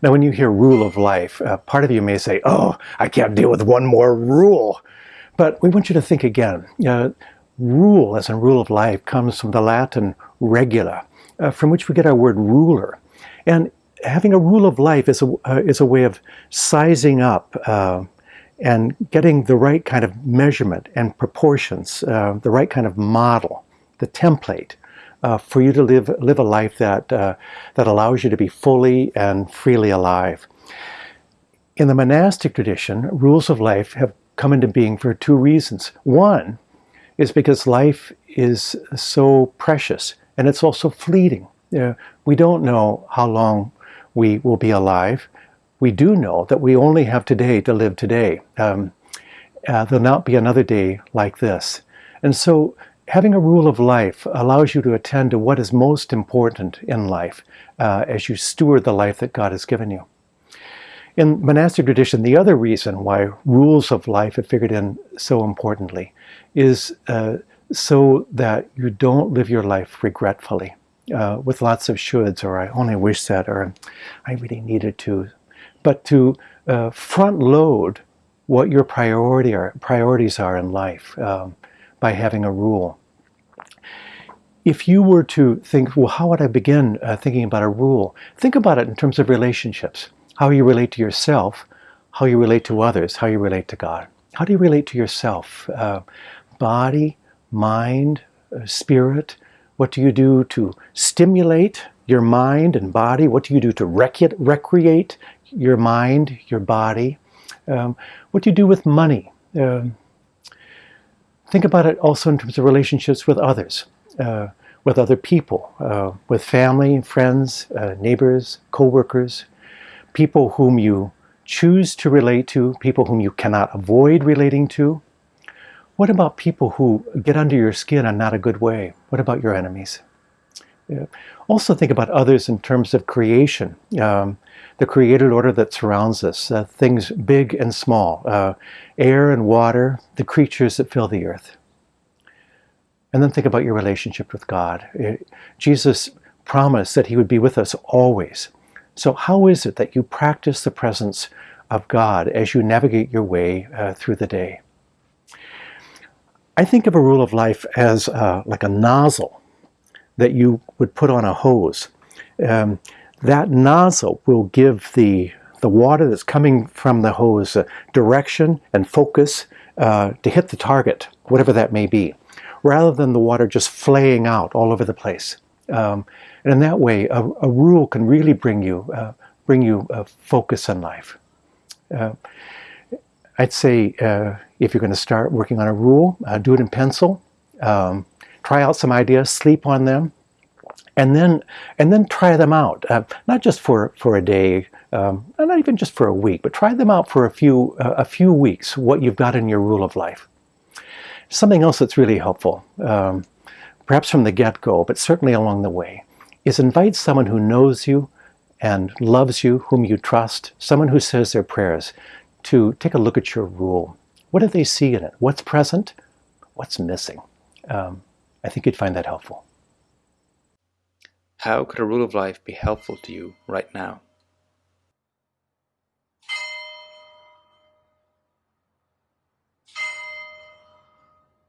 Now, when you hear rule of life, uh, part of you may say, oh, I can't deal with one more rule. But we want you to think again. Uh, rule, as in rule of life, comes from the Latin regula, uh, from which we get our word ruler. And having a rule of life is a, uh, is a way of sizing up uh, and getting the right kind of measurement and proportions, uh, the right kind of model, the template uh, for you to live, live a life that, uh, that allows you to be fully and freely alive. In the monastic tradition, rules of life have come into being for two reasons. One is because life is so precious and it's also fleeting. We don't know how long we will be alive. We do know that we only have today to live today. Um, uh, there'll not be another day like this. And so having a rule of life allows you to attend to what is most important in life uh, as you steward the life that God has given you. In monastic tradition, the other reason why rules of life have figured in so importantly is uh, so that you don't live your life regretfully uh, with lots of shoulds or I only wish that or I really needed to, but to uh, front load what your priority are, priorities are in life um, by having a rule. If you were to think, well, how would I begin uh, thinking about a rule? Think about it in terms of relationships how you relate to yourself, how you relate to others, how you relate to God. How do you relate to yourself? Uh, body, mind, uh, spirit. What do you do to stimulate your mind and body? What do you do to rec recreate your mind, your body? Um, what do you do with money? Um, think about it also in terms of relationships with others, uh, with other people, uh, with family, friends, uh, neighbors, co-workers, people whom you choose to relate to, people whom you cannot avoid relating to. What about people who get under your skin in not a good way? What about your enemies? Yeah. Also think about others in terms of creation, um, the created order that surrounds us, uh, things big and small, uh, air and water, the creatures that fill the earth. And then think about your relationship with God. It, uh, Jesus promised that he would be with us always. So how is it that you practice the presence of God as you navigate your way uh, through the day? I think of a rule of life as uh, like a nozzle that you would put on a hose. Um, that nozzle will give the, the water that's coming from the hose uh, direction and focus uh, to hit the target, whatever that may be, rather than the water just flaying out all over the place. Um, and in that way, a, a, rule can really bring you, uh, bring you a focus in life. Uh, I'd say uh, if you're going to start working on a rule, uh, do it in pencil. Um, try out some ideas, sleep on them, and then and then try them out. Uh, not just for for a day, um, not even just for a week, but try them out for a few uh, a few weeks. What you've got in your rule of life. Something else that's really helpful. Um, perhaps from the get-go, but certainly along the way, is invite someone who knows you and loves you, whom you trust, someone who says their prayers, to take a look at your rule. What do they see in it? What's present? What's missing? Um, I think you'd find that helpful. How could a rule of life be helpful to you right now?